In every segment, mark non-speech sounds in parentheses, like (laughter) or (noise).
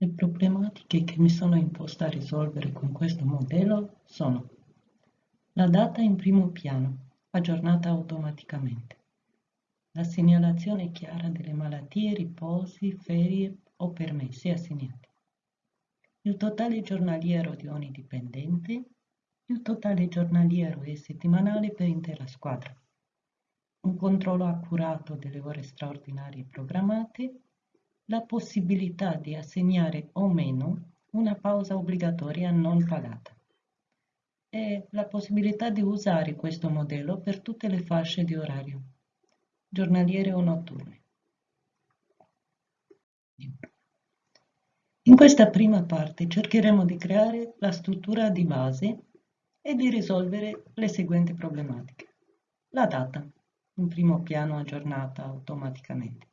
Le problematiche che mi sono imposta a risolvere con questo modello sono la data in primo piano, aggiornata automaticamente, la segnalazione chiara delle malattie, riposi, ferie o permessi assegnati, il totale giornaliero di ogni dipendente, il totale giornaliero e settimanale per intera squadra, un controllo accurato delle ore straordinarie programmate, la possibilità di assegnare o meno una pausa obbligatoria non pagata e la possibilità di usare questo modello per tutte le fasce di orario, giornaliere o notturne. In questa prima parte cercheremo di creare la struttura di base e di risolvere le seguenti problematiche. La data, in primo piano aggiornata automaticamente.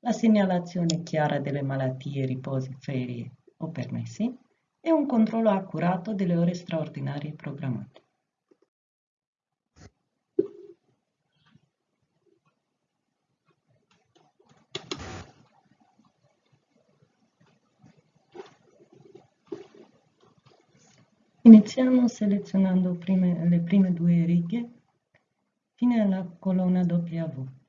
La segnalazione chiara delle malattie, riposi, ferie o permessi e un controllo accurato delle ore straordinarie programmate. Iniziamo selezionando prime, le prime due righe fino alla colonna W.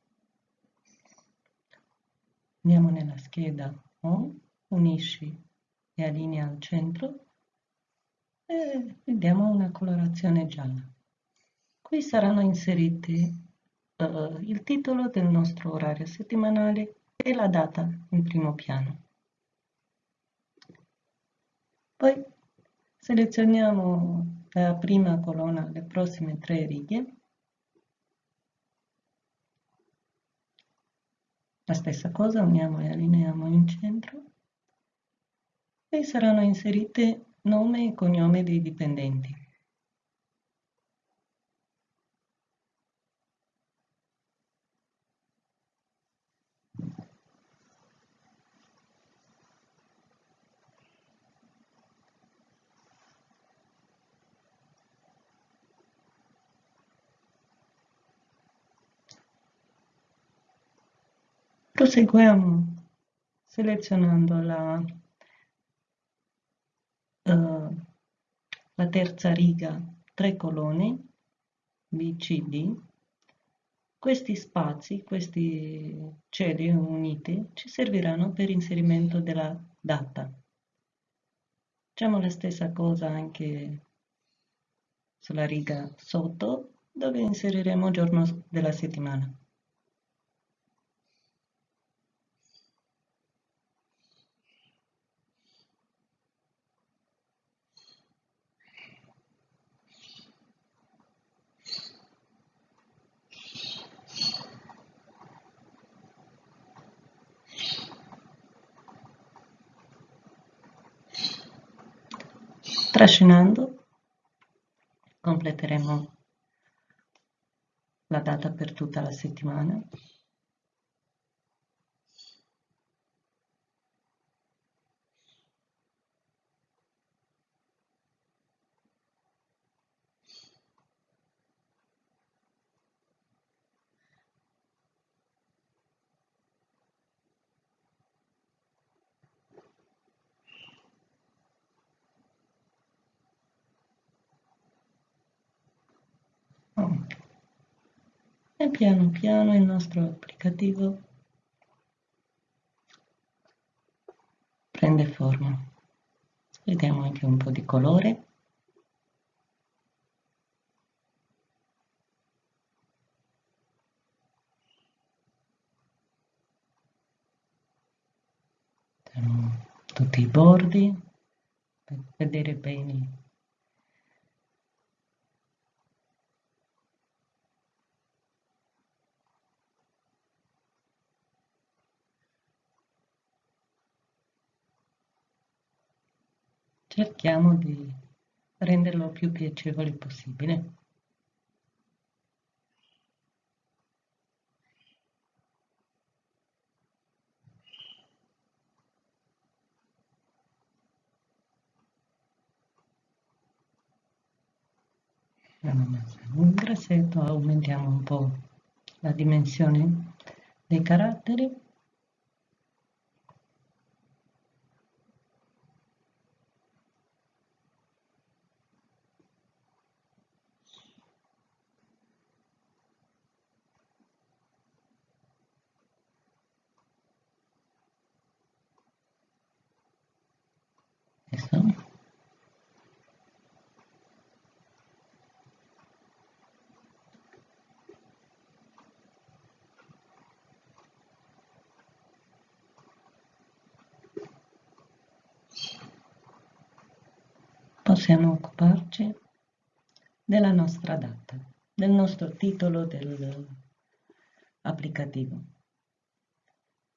Andiamo nella scheda O, unisci e allinea al centro e vediamo una colorazione gialla. Qui saranno inseriti uh, il titolo del nostro orario settimanale e la data in primo piano. Poi Selezioniamo la prima colonna, le prossime tre righe. La stessa cosa, uniamo e allineiamo in centro e saranno inserite nome e cognome dei dipendenti. Proseguiamo selezionando la, uh, la terza riga, tre colonne, B, C, D. Questi spazi, questi celi uniti, ci serviranno per inserimento della data. Facciamo la stessa cosa anche sulla riga sotto, dove inseriremo il giorno della settimana. Trascinando completeremo la data per tutta la settimana. e piano piano il nostro applicativo prende forma. Vediamo anche un po' di colore. tutti i bordi per vedere bene cerchiamo di renderlo più piacevole possibile. un grassetto aumentiamo un po' la dimensione dei caratteri questo possiamo occuparci della nostra data, del nostro titolo dell'applicativo.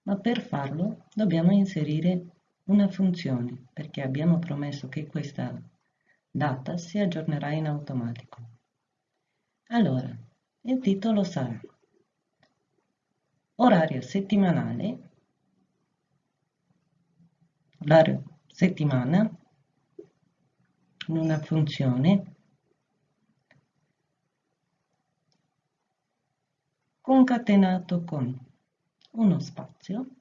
Ma per farlo dobbiamo inserire una funzione, perché abbiamo promesso che questa data si aggiornerà in automatico. Allora, il titolo sarà orario settimanale, orario settimana, in una funzione concatenato con uno spazio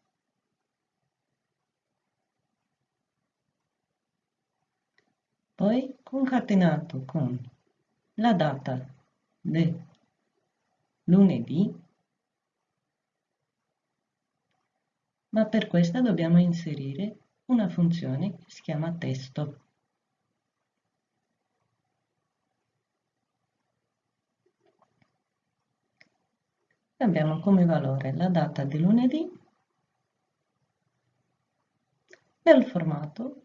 poi concatenato con la data del lunedì, ma per questa dobbiamo inserire una funzione che si chiama testo. Abbiamo come valore la data di lunedì nel formato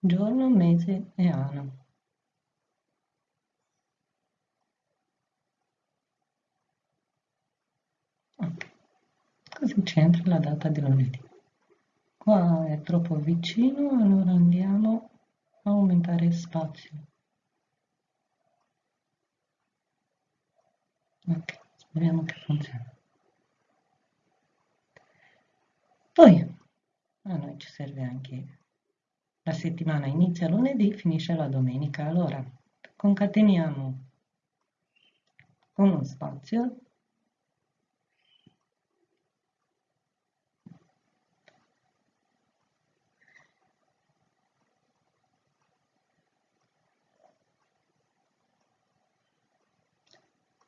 giorno, mese e anno. Così c'entra la data di lunedì. Qua è troppo vicino, allora andiamo a aumentare spazio. Ok, speriamo che funzioni. Poi a noi ci serve anche la settimana inizia lunedì, finisce la domenica. Allora, concateniamo con uno spazio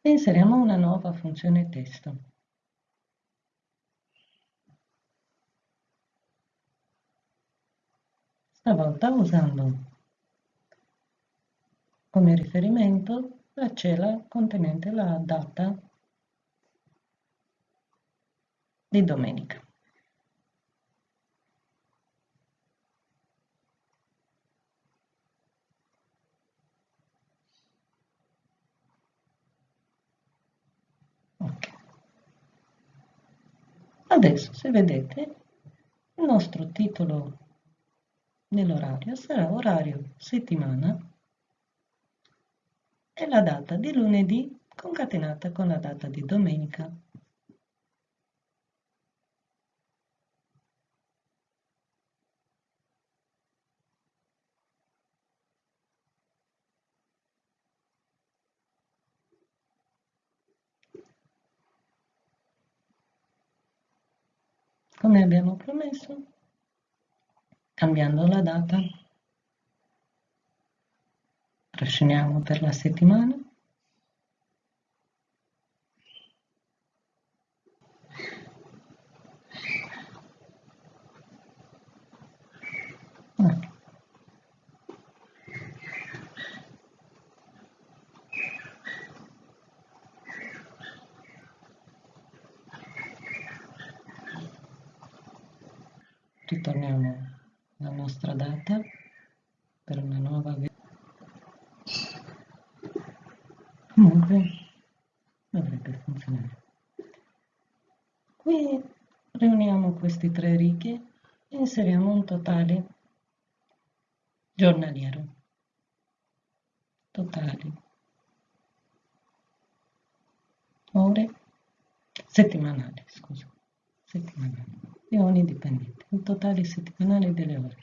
inseriamo una nuova funzione testo. Stavolta usando come riferimento la cella contenente la data di domenica. Adesso, se vedete, il nostro titolo nell'orario sarà orario settimana e la data di lunedì concatenata con la data di domenica. Come abbiamo promesso, cambiando la data. Trasciniamo per la settimana. Ritorniamo nostra data per una nuova comunque dovrebbe funzionare. Qui riuniamo queste tre righe e inseriamo un totale giornaliero. Totali ore settimanali scusa. Settimanali di ogni dipendente, il totale settimanale delle ore.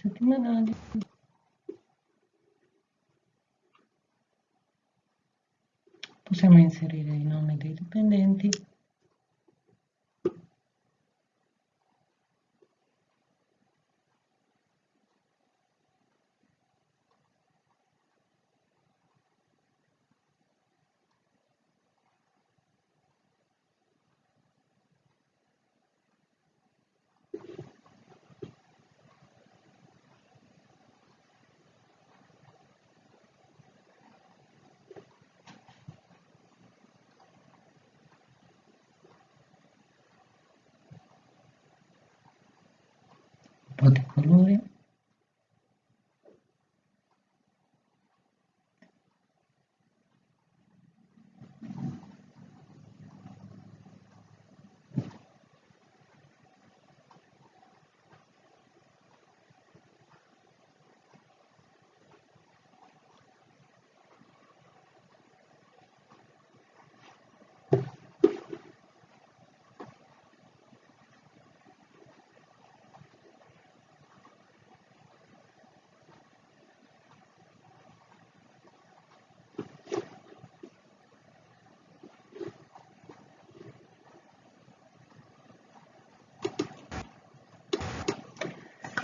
settimanali possiamo inserire i nomi dei dipendenti.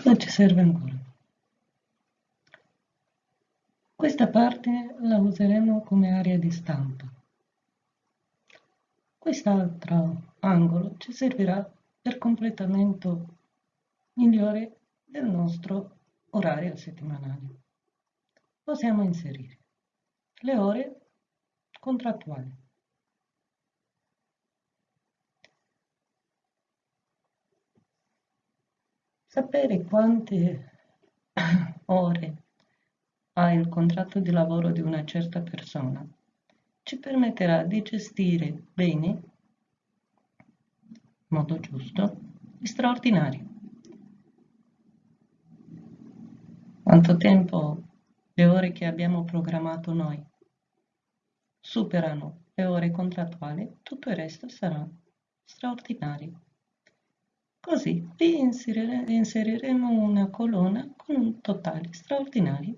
Cosa ci serve ancora? Questa parte la useremo come area di stampa. Quest'altro angolo ci servirà per completamento migliore del nostro orario settimanale. Possiamo inserire le ore contrattuali. Sapere quante (coughs) ore ha il contratto di lavoro di una certa persona ci permetterà di gestire bene, in modo giusto, gli straordinari. Quanto tempo le ore che abbiamo programmato noi superano le ore contrattuali, tutto il resto sarà straordinario. Così vi inseriremo una colonna con un totale straordinario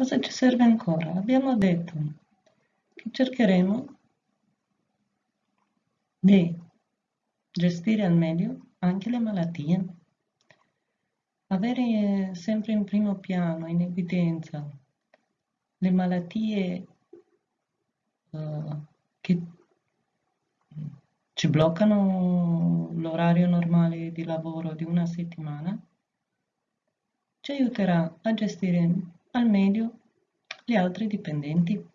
Cosa ci serve ancora? Abbiamo detto che cercheremo di gestire al meglio anche le malattie, avere sempre in primo piano, in evidenza, le malattie uh, che ci bloccano l'orario normale di lavoro di una settimana, ci aiuterà a gestire al meglio gli altri dipendenti.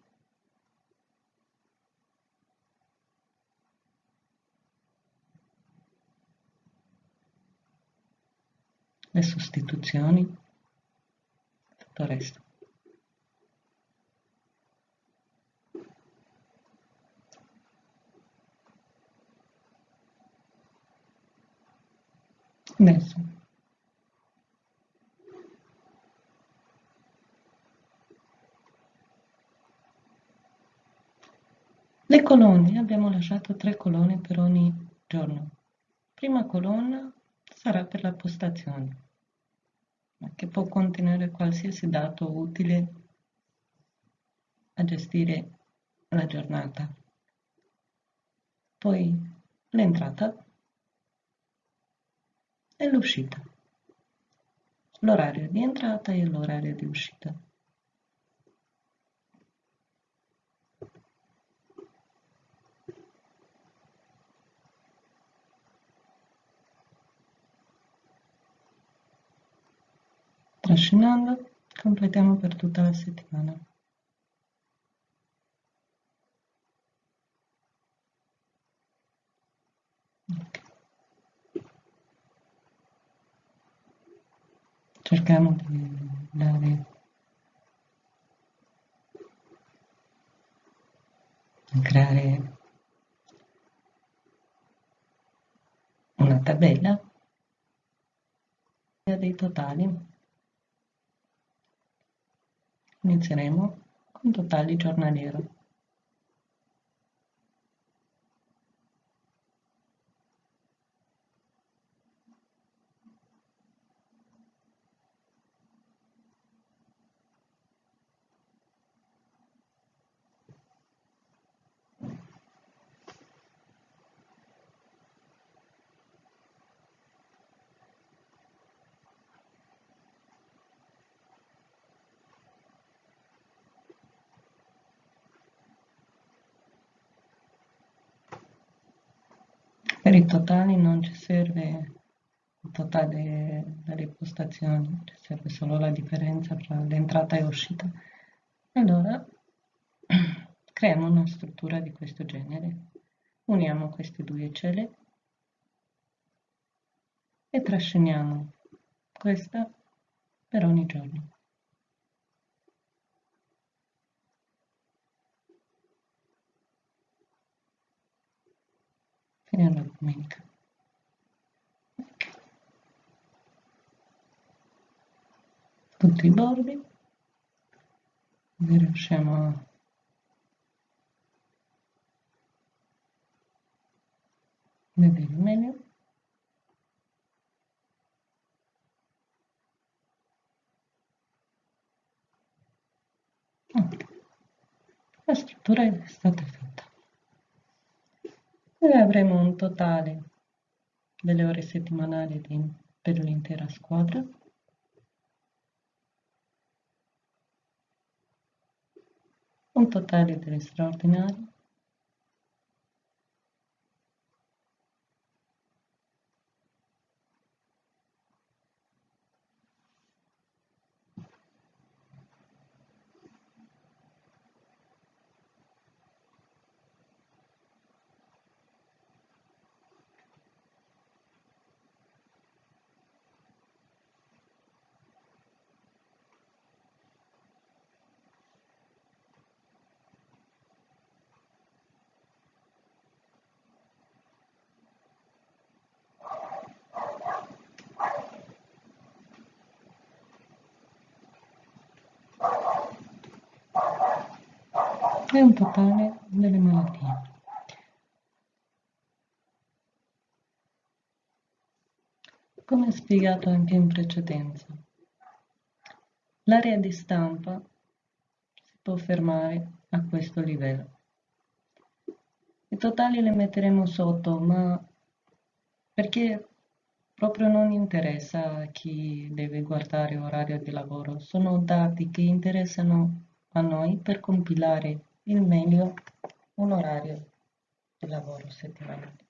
Le sostituzioni, tutto il resto. Adesso Le colonne, abbiamo lasciato tre colonne per ogni giorno. Prima colonna sarà per la postazione, che può contenere qualsiasi dato utile a gestire la giornata. Poi l'entrata e l'uscita, l'orario di entrata e l'orario di uscita. trascinando, completiamo per tutta la settimana. cerchiamo di dare di creare una tabella dei totali Inizieremo con totali giornaliero. Per i totali non ci serve il totale delle postazioni, ci serve solo la differenza tra l'entrata e l'uscita. Allora (clears throat) creiamo una struttura di questo genere. Uniamo queste due celle e trasciniamo questa per ogni giorno. Fino alla domenica. Tutti i bordi, riusciamo a vedere meglio. La struttura è stata fatta e avremo un totale delle ore settimanali per l'intera squadra. Un totale delle straordinarie e un totale delle malattie. Come spiegato anche in precedenza, l'area di stampa si può fermare a questo livello. I totali li metteremo sotto, ma perché proprio non interessa a chi deve guardare orario di lavoro, sono dati che interessano a noi per compilare il meglio un orario di lavoro settimanale.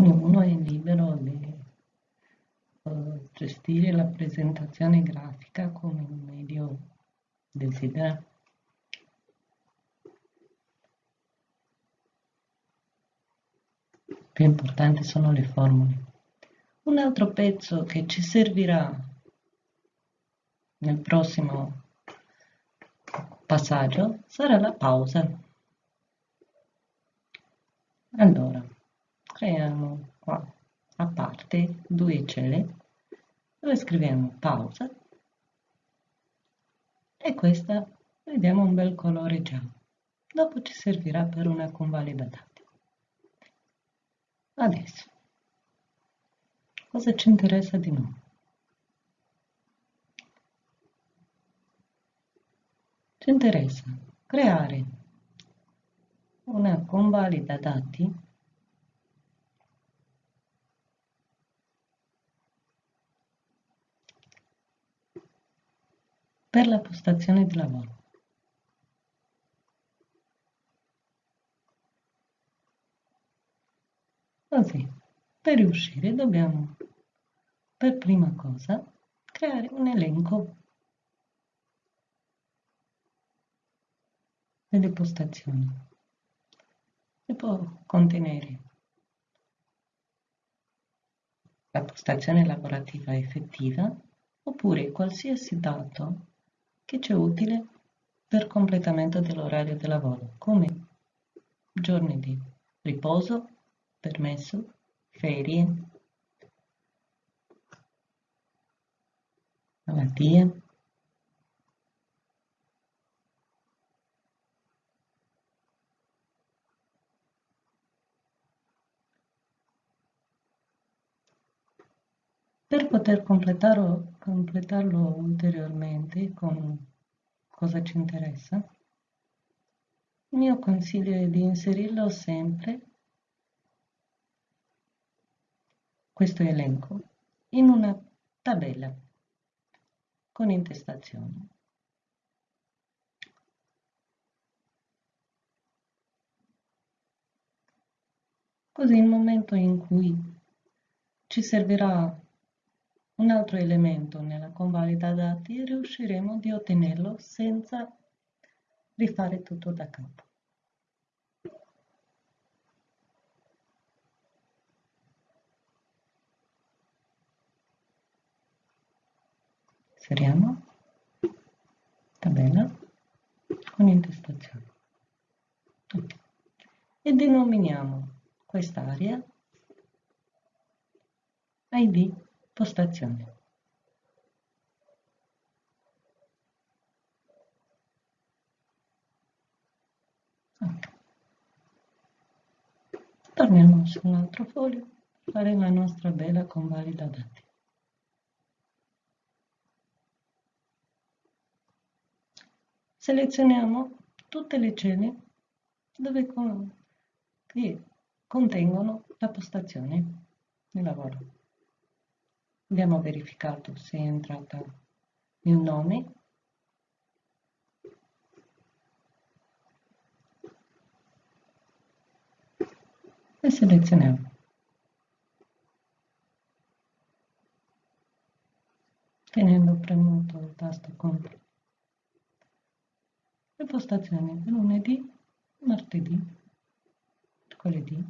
Ognuno è libero di uh, gestire la presentazione grafica come meglio desidera. Più importanti sono le formule. Un altro pezzo che ci servirà nel prossimo passaggio sarà la pausa. Allora, creiamo qua a parte due celle dove scriviamo pausa e questa vediamo un bel colore giallo. Dopo ci servirà per una convalida dati. Adesso, cosa ci interessa di nuovo? Ci interessa creare una convalida dati per la postazione di lavoro. Così, per riuscire dobbiamo, per prima cosa, creare un elenco delle postazioni che può contenere la postazione lavorativa effettiva oppure qualsiasi dato che c'è utile per completamento dell'orario di lavoro, come giorni di riposo, permesso, ferie, malattie. Per poter completarlo, completarlo ulteriormente con cosa ci interessa, il mio consiglio è di inserirlo sempre questo elenco in una tabella con intestazioni. Così il momento in cui ci servirà un altro elemento nella convalida dati riusciremo di ottenerlo senza rifare tutto da capo. inseriamo tabella con intestazione okay. e denominiamo quest'area id postazione. Torniamo su un altro foglio per fare la nostra bella convalida dati. Selezioniamo tutte le celle dove con, che contengono la postazione di lavoro. Abbiamo verificato se è entrata il nome. E selezioniamo. Tenendo premuto il tasto CTRL le postazioni lunedì, martedì, mercoledì,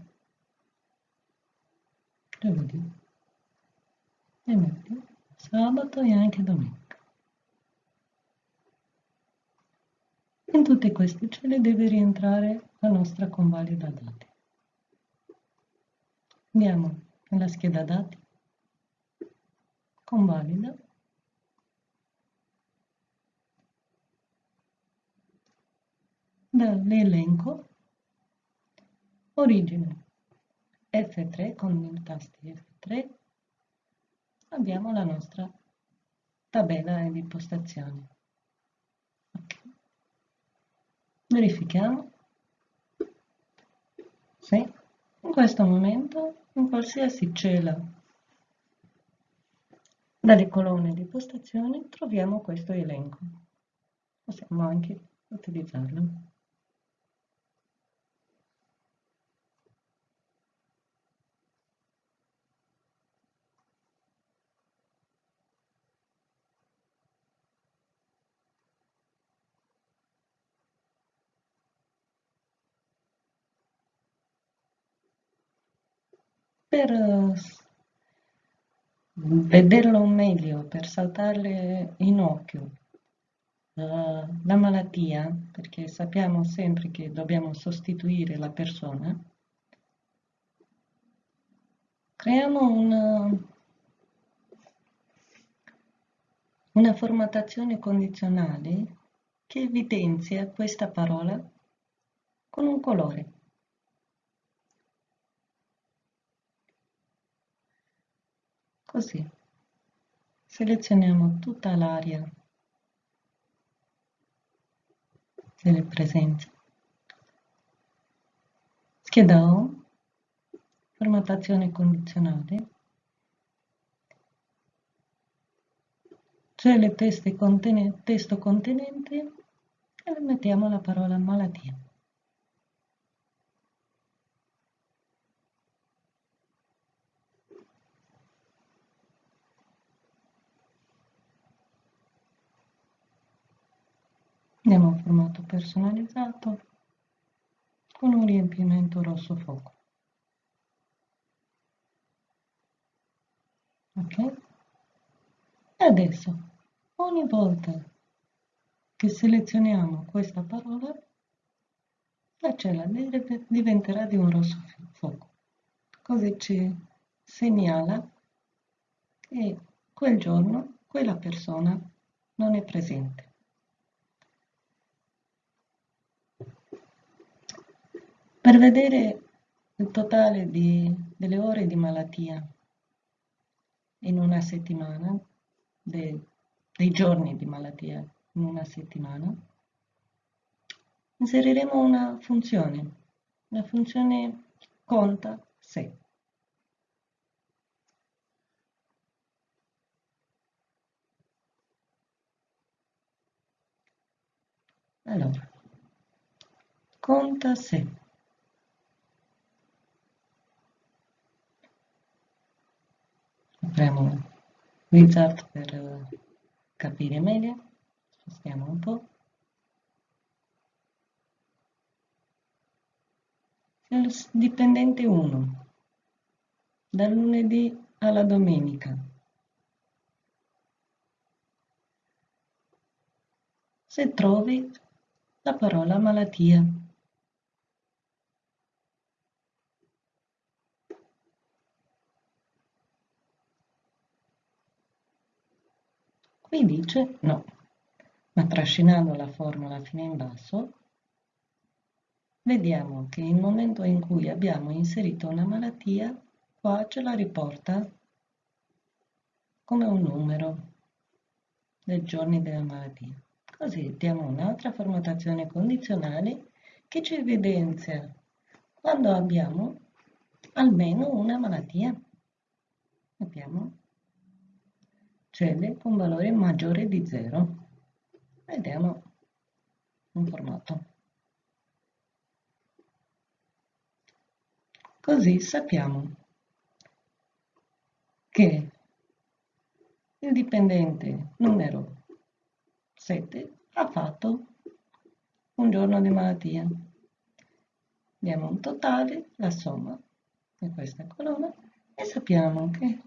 giovedì, venerdì, sabato e anche domenica. In tutte queste celle deve rientrare la nostra convalida dati. Andiamo nella scheda dati, convalida, dall'elenco origine F3 con il tasto F3 abbiamo la nostra tabella di impostazioni. Okay. Verifichiamo se in questo momento in qualsiasi cella dalle colonne di postazione troviamo questo elenco. Possiamo anche utilizzarlo. Per vederlo meglio, per saltarle in occhio la malattia, perché sappiamo sempre che dobbiamo sostituire la persona, creiamo una, una formattazione condizionale che evidenzia questa parola con un colore. Così selezioniamo tutta l'area delle presenze. Scheda O, formattazione condizionale, c'è il testo contenente e mettiamo la parola malattia. Andiamo a formato personalizzato con un riempimento rosso fuoco. Ok? E adesso, ogni volta che selezioniamo questa parola, la cella diventerà di un rosso fuoco. Così ci segnala che quel giorno quella persona non è presente. Per vedere il totale di, delle ore di malattia in una settimana, de, dei giorni di malattia in una settimana, inseriremo una funzione, la funzione conta se. Allora, conta se. Apriamo Wizard per eh, capire meglio, spostiamo un po'. Il dipendente 1, dal lunedì alla domenica. Se trovi la parola malattia. Qui dice no, ma trascinando la formula fino in basso, vediamo che il momento in cui abbiamo inserito una malattia, qua ce la riporta come un numero dei giorni della malattia. Così diamo un'altra formattazione condizionale che ci evidenzia quando abbiamo almeno una malattia. Abbiamo celle con valore maggiore di 0. Vediamo un formato. Così sappiamo che il dipendente numero 7 ha fatto un giorno di malattia. Diamo un totale, la somma di questa colonna e sappiamo che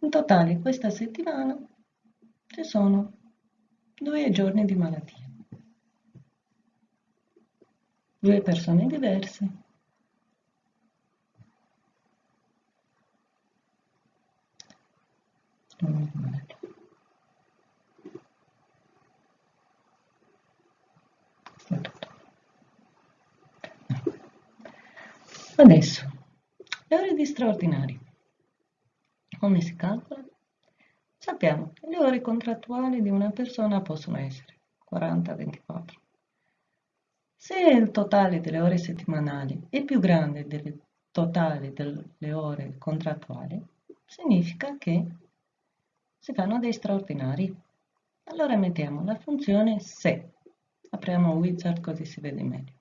in totale questa settimana ci sono due giorni di malattia. Due persone diverse. Adesso, le ore di straordinari. Come si calcola? Sappiamo le ore contrattuali di una persona possono essere 40-24. Se il totale delle ore settimanali è più grande del totale delle ore contrattuali, significa che si fanno dei straordinari. Allora mettiamo la funzione se. Apriamo wizard così si vede meglio.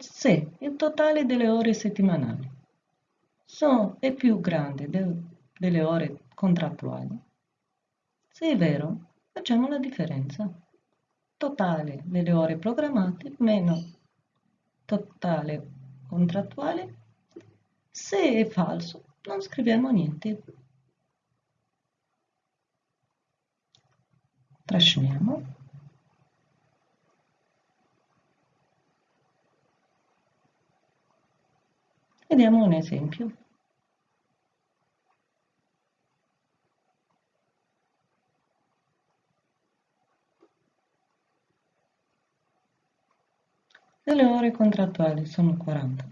Se il totale delle ore settimanali sono, è più grande del, delle ore contrattuali. Se è vero, facciamo la differenza. Totale delle ore programmate meno totale contrattuale. Se è falso, non scriviamo niente. Trasciniamo. Vediamo un esempio. E le ore contrattuali sono 40.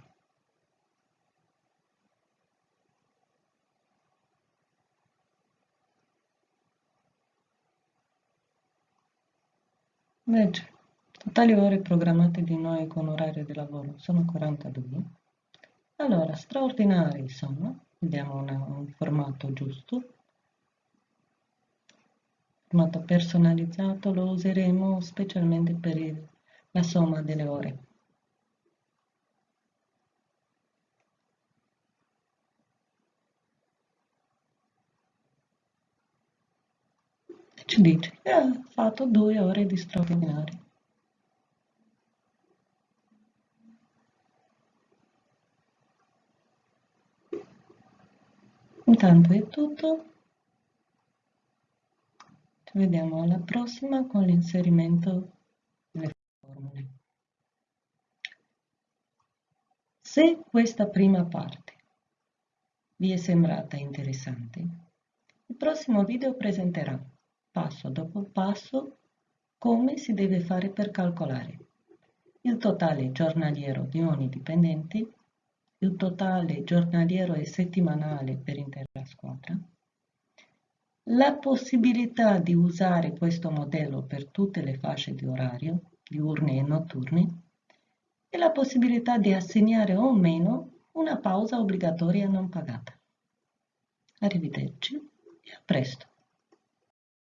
Invece, totali ore programmate di noi con orario di lavoro sono 42. Allora, straordinari sono, vediamo una, un formato giusto, formato personalizzato lo useremo specialmente per il, la somma delle ore. ci dice che ha fatto due ore di straordinario. Intanto è tutto, ci vediamo alla prossima con l'inserimento delle formule. Se questa prima parte vi è sembrata interessante, il prossimo video presenterà passo dopo passo come si deve fare per calcolare il totale giornaliero di ogni dipendente, il totale giornaliero e settimanale per intera squadra, la possibilità di usare questo modello per tutte le fasce di orario, diurne e notturne, e la possibilità di assegnare o meno una pausa obbligatoria non pagata. Arrivederci e a presto.